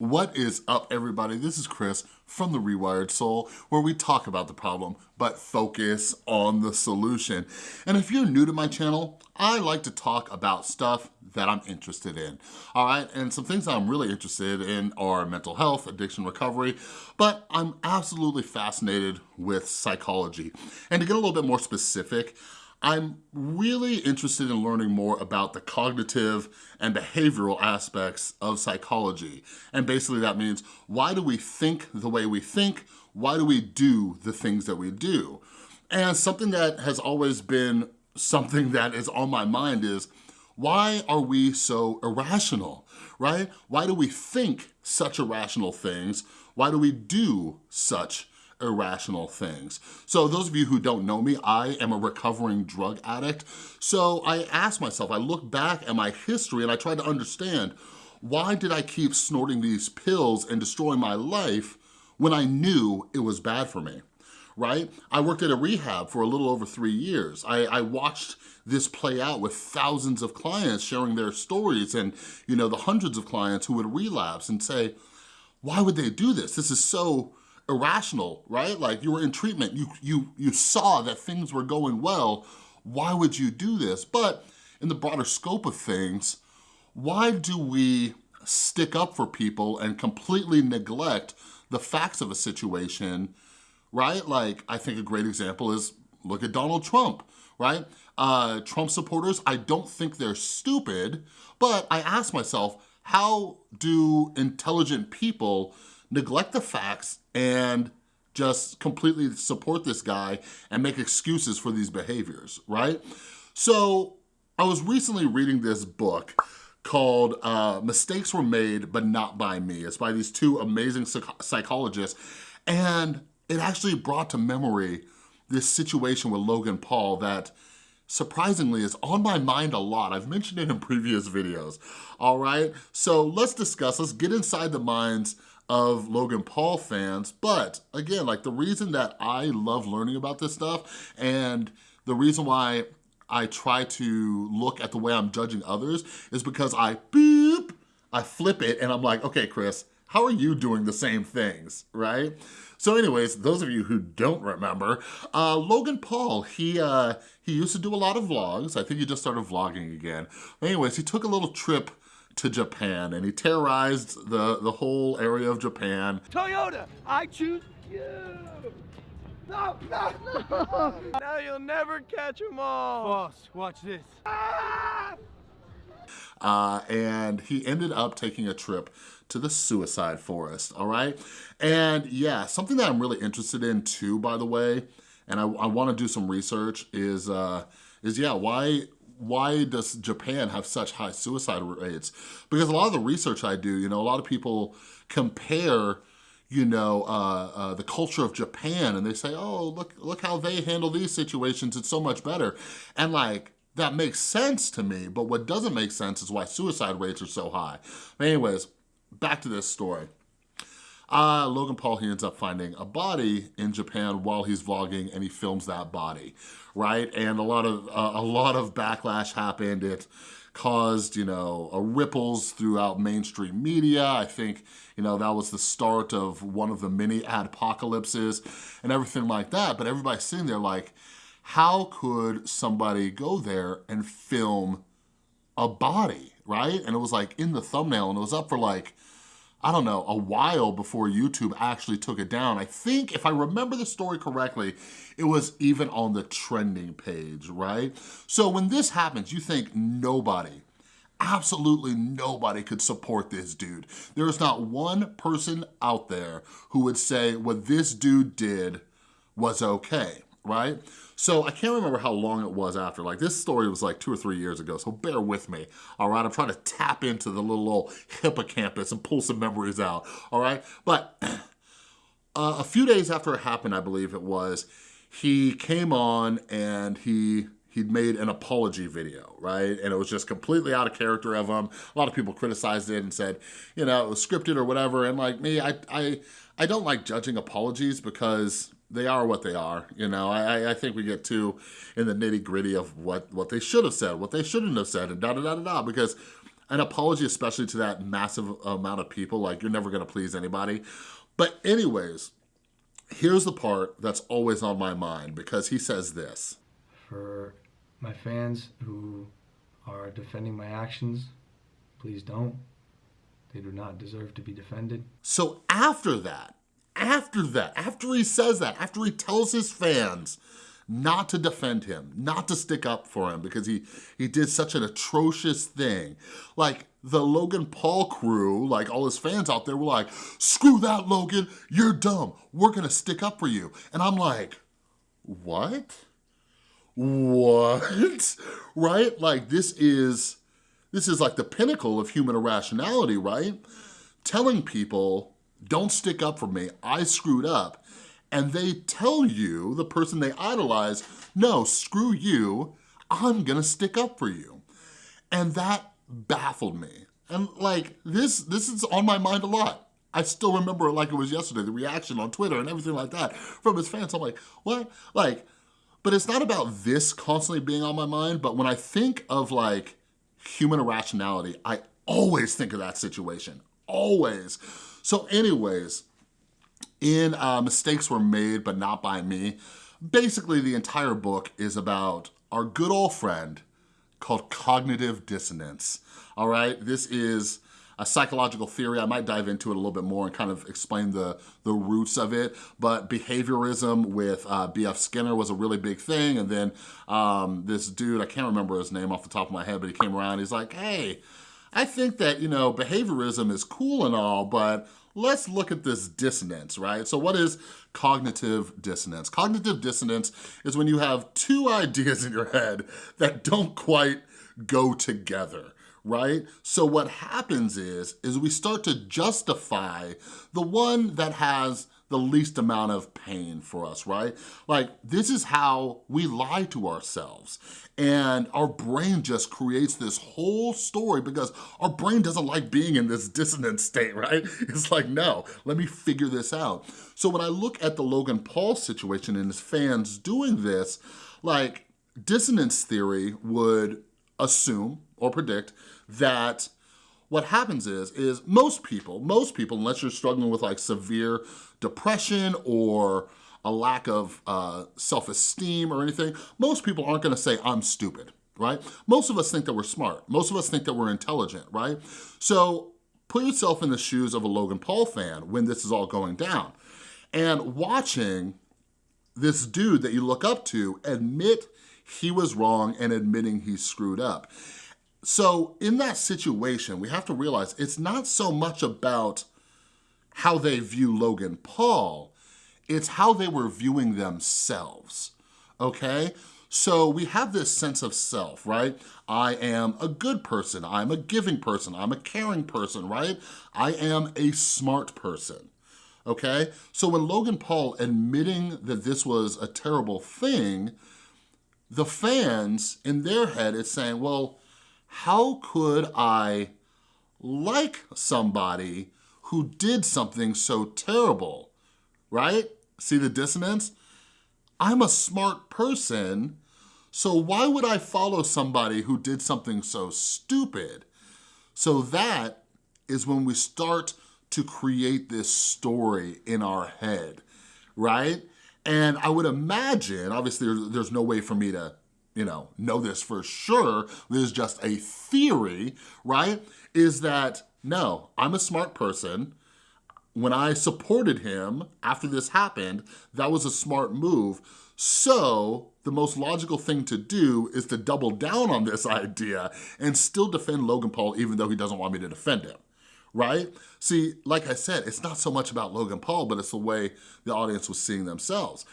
What is up, everybody? This is Chris from The Rewired Soul, where we talk about the problem, but focus on the solution. And if you're new to my channel, I like to talk about stuff that I'm interested in, all right? And some things I'm really interested in are mental health, addiction recovery, but I'm absolutely fascinated with psychology. And to get a little bit more specific, I'm really interested in learning more about the cognitive and behavioral aspects of psychology. And basically that means, why do we think the way we think? Why do we do the things that we do? And something that has always been something that is on my mind is, why are we so irrational, right? Why do we think such irrational things? Why do we do such irrational things. So those of you who don't know me, I am a recovering drug addict. So I ask myself, I look back at my history and I try to understand why did I keep snorting these pills and destroying my life when I knew it was bad for me? right? I worked at a rehab for a little over three years. I, I, watched this play out with thousands of clients sharing their stories and, you know, the hundreds of clients who would relapse and say, why would they do this? This is so irrational, right? Like you were in treatment, you, you, you saw that things were going well, why would you do this? But in the broader scope of things, why do we stick up for people and completely neglect the facts of a situation, right? Like, I think a great example is, look at Donald Trump, right? Uh, Trump supporters, I don't think they're stupid, but I ask myself, how do intelligent people neglect the facts and just completely support this guy and make excuses for these behaviors, right? So I was recently reading this book called uh, Mistakes Were Made But Not By Me. It's by these two amazing psych psychologists and it actually brought to memory this situation with Logan Paul that surprisingly is on my mind a lot. I've mentioned it in previous videos, all right? So let's discuss, let's get inside the minds of Logan Paul fans, but again, like the reason that I love learning about this stuff and the reason why I try to look at the way I'm judging others is because I boop, I flip it and I'm like, okay, Chris, how are you doing the same things, right? So anyways, those of you who don't remember, uh, Logan Paul, he, uh, he used to do a lot of vlogs. I think he just started vlogging again. Anyways, he took a little trip to Japan and he terrorized the, the whole area of Japan. Toyota, I choose you. No, no, no. now you'll never catch them all. Boss, watch this. Ah! Uh, and he ended up taking a trip to the suicide forest, all right? And yeah, something that I'm really interested in too, by the way, and I, I wanna do some research is, uh, is yeah, why why does Japan have such high suicide rates? Because a lot of the research I do, you know, a lot of people compare you know, uh, uh, the culture of Japan and they say, oh, look, look how they handle these situations, it's so much better. And like, that makes sense to me, but what doesn't make sense is why suicide rates are so high. But anyways, back to this story. Uh, Logan Paul, he ends up finding a body in Japan while he's vlogging and he films that body, right? And a lot of, uh, a lot of backlash happened. It caused, you know, ripples throughout mainstream media. I think, you know, that was the start of one of the many apocalypses and everything like that. But everybody's sitting there like, how could somebody go there and film a body, right? And it was like in the thumbnail and it was up for like, I don't know, a while before YouTube actually took it down. I think, if I remember the story correctly, it was even on the trending page, right? So when this happens, you think nobody, absolutely nobody could support this dude. There is not one person out there who would say what this dude did was okay, right? So I can't remember how long it was after. Like this story was like two or three years ago, so bear with me, all right? I'm trying to tap into the little old hippocampus and pull some memories out, all right? But uh, a few days after it happened, I believe it was, he came on and he he'd made an apology video, right? And it was just completely out of character of him. A lot of people criticized it and said, you know, it was scripted or whatever. And like me, I, I, I don't like judging apologies because they are what they are. You know, I, I think we get too in the nitty gritty of what, what they should have said, what they shouldn't have said, and da da da da da, because an apology, especially to that massive amount of people, like you're never gonna please anybody. But anyways, here's the part that's always on my mind because he says this. For my fans who are defending my actions, please don't. They do not deserve to be defended. So after that, after that, after he says that, after he tells his fans not to defend him, not to stick up for him because he, he did such an atrocious thing. Like the Logan Paul crew, like all his fans out there were like, screw that Logan, you're dumb, we're gonna stick up for you. And I'm like, what? What? right? Like this is, this is like the pinnacle of human irrationality, right? Telling people, don't stick up for me, I screwed up and they tell you, the person they idolize, no, screw you, I'm gonna stick up for you. And that baffled me. And like, this, this is on my mind a lot. I still remember it like it was yesterday, the reaction on Twitter and everything like that from his fans. I'm like, what? Like, but it's not about this constantly being on my mind, but when I think of like human irrationality, I always think of that situation, always. So anyways, in uh, Mistakes Were Made But Not By Me. Basically, the entire book is about our good old friend called cognitive dissonance, all right? This is a psychological theory. I might dive into it a little bit more and kind of explain the, the roots of it, but behaviorism with uh, B.F. Skinner was a really big thing, and then um, this dude, I can't remember his name off the top of my head, but he came around, he's like, hey, I think that, you know, behaviorism is cool and all, but let's look at this dissonance, right? So what is cognitive dissonance? Cognitive dissonance is when you have two ideas in your head that don't quite go together right? So what happens is, is we start to justify the one that has the least amount of pain for us, right? Like, this is how we lie to ourselves. And our brain just creates this whole story because our brain doesn't like being in this dissonant state, right? It's like, no, let me figure this out. So when I look at the Logan Paul situation and his fans doing this, like, dissonance theory would assume or predict that what happens is, is most people, most people, unless you're struggling with like severe depression or a lack of uh, self-esteem or anything, most people aren't gonna say, I'm stupid, right? Most of us think that we're smart. Most of us think that we're intelligent, right? So put yourself in the shoes of a Logan Paul fan when this is all going down and watching this dude that you look up to admit he was wrong and admitting he screwed up. So in that situation, we have to realize it's not so much about how they view Logan Paul, it's how they were viewing themselves, okay? So we have this sense of self, right? I am a good person, I'm a giving person, I'm a caring person, right? I am a smart person, okay? So when Logan Paul admitting that this was a terrible thing, the fans in their head is saying, well, how could I like somebody who did something so terrible, right? See the dissonance? I'm a smart person, so why would I follow somebody who did something so stupid? So that is when we start to create this story in our head, right? And I would imagine, obviously there's no way for me to you know, know this for sure, this is just a theory, right? Is that, no, I'm a smart person, when I supported him after this happened, that was a smart move. So the most logical thing to do is to double down on this idea and still defend Logan Paul even though he doesn't want me to defend him right? See, like I said, it's not so much about Logan Paul, but it's the way the audience was seeing themselves.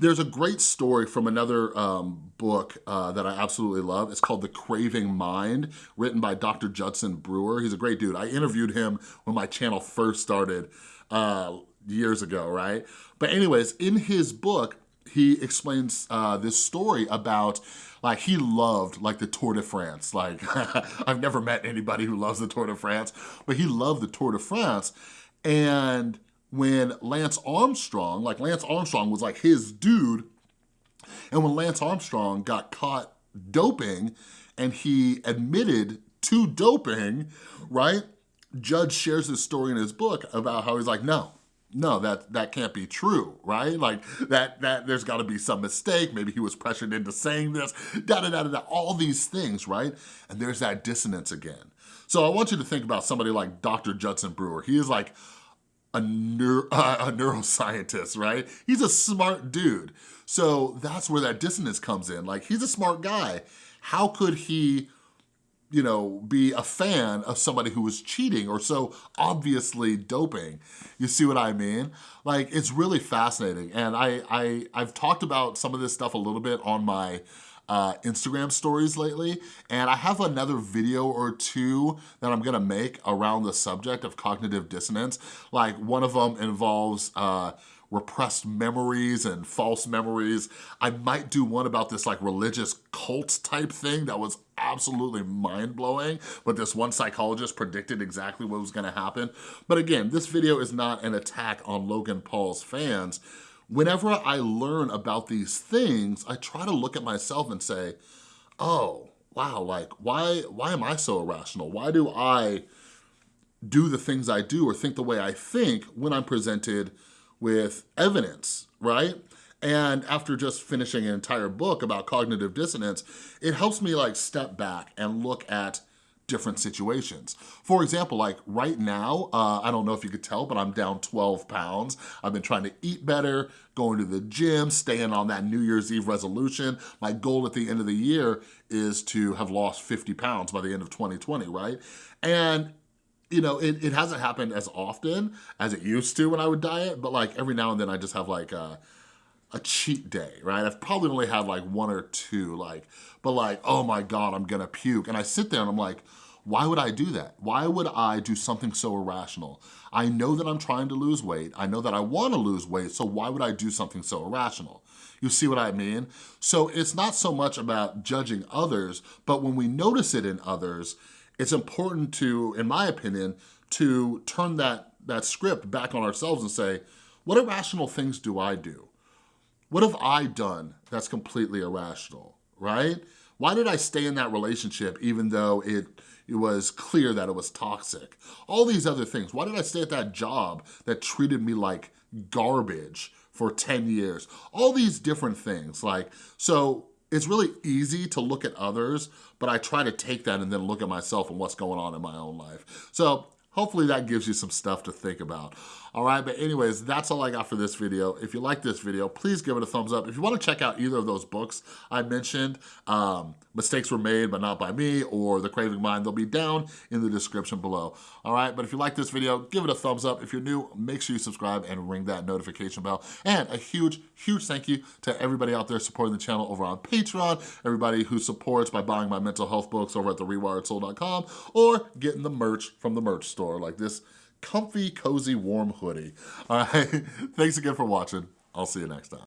There's a great story from another um, book uh, that I absolutely love. It's called The Craving Mind, written by Dr. Judson Brewer. He's a great dude. I interviewed him when my channel first started uh, years ago, right? But anyways, in his book, he explains uh, this story about like he loved like the Tour de France. Like I've never met anybody who loves the Tour de France, but he loved the Tour de France. And when Lance Armstrong, like Lance Armstrong was like his dude, and when Lance Armstrong got caught doping and he admitted to doping, right? Jud shares his story in his book about how he's like, no, no, that, that can't be true, right? Like that, that there's gotta be some mistake. Maybe he was pressured into saying this, da da da, da all these things, right? And there's that dissonance again. So I want you to think about somebody like Dr. Judson Brewer. He is like a, uh, a neuroscientist, right? He's a smart dude. So that's where that dissonance comes in. Like he's a smart guy. How could he you know, be a fan of somebody who was cheating or so obviously doping. You see what I mean? Like, it's really fascinating. And I, I, I've talked about some of this stuff a little bit on my uh, Instagram stories lately, and I have another video or two that I'm gonna make around the subject of cognitive dissonance. Like, one of them involves uh, repressed memories and false memories. I might do one about this like religious cult type thing that was absolutely mind-blowing, but this one psychologist predicted exactly what was gonna happen. But again, this video is not an attack on Logan Paul's fans. Whenever I learn about these things, I try to look at myself and say, oh, wow, like why, why am I so irrational? Why do I do the things I do or think the way I think when I'm presented with evidence, right? And after just finishing an entire book about cognitive dissonance, it helps me like step back and look at different situations. For example, like right now, uh, I don't know if you could tell, but I'm down 12 pounds. I've been trying to eat better, going to the gym, staying on that New Year's Eve resolution. My goal at the end of the year is to have lost 50 pounds by the end of 2020, right? And you know, it, it hasn't happened as often as it used to when I would diet, but like every now and then I just have like a, a cheat day, right? I've probably only had like one or two, like, but like, oh my God, I'm gonna puke. And I sit there and I'm like, why would I do that? Why would I do something so irrational? I know that I'm trying to lose weight. I know that I wanna lose weight, so why would I do something so irrational? You see what I mean? So it's not so much about judging others, but when we notice it in others, it's important to, in my opinion, to turn that, that script back on ourselves and say, what irrational things do I do? What have I done that's completely irrational, right? Why did I stay in that relationship even though it, it was clear that it was toxic? All these other things. Why did I stay at that job that treated me like garbage for 10 years? All these different things. Like, so it's really easy to look at others, but I try to take that and then look at myself and what's going on in my own life. So hopefully that gives you some stuff to think about. All right, but anyways, that's all I got for this video. If you like this video, please give it a thumbs up. If you wanna check out either of those books I mentioned, um, Mistakes Were Made But Not By Me or The Craving Mind, they'll be down in the description below. All right, but if you like this video, give it a thumbs up. If you're new, make sure you subscribe and ring that notification bell. And a huge, huge thank you to everybody out there supporting the channel over on Patreon, everybody who supports by buying my mental health books over at therewiredsoul.com or getting the merch from the merch store like this comfy, cozy, warm hoodie. All right, thanks again for watching. I'll see you next time.